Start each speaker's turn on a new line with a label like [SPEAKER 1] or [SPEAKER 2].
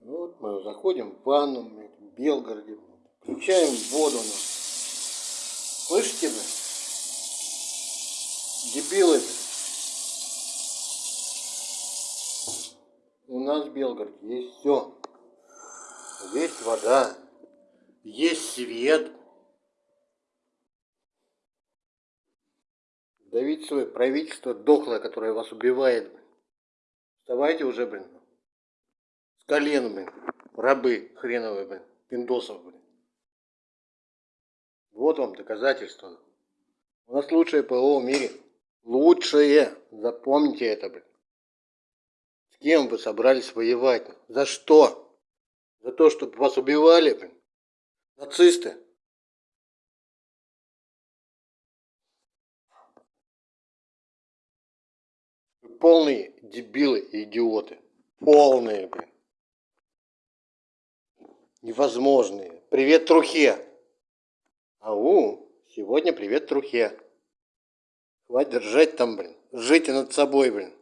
[SPEAKER 1] Вот мы заходим в ванну в Белгороде. Включаем воду. Ну. Слышите, блин? Дебилы. У нас в Белгороде есть все. Есть вода, есть свет. Давить свое правительство дохлое, которое вас убивает. Вставайте уже, блин. Колен, блин. Рабы хреновые, блин. Пиндосов, блин. Вот вам доказательство. У нас лучшее ПО в мире. Лучшее. Запомните это, блин. С кем вы собрались воевать? За что? За то, чтобы вас убивали, блин? Нацисты. полные дебилы и идиоты. Полные, блин. Невозможные. Привет, Трухе. Ау, сегодня привет, Трухе. Хватит держать там, блин. Жите над собой, блин.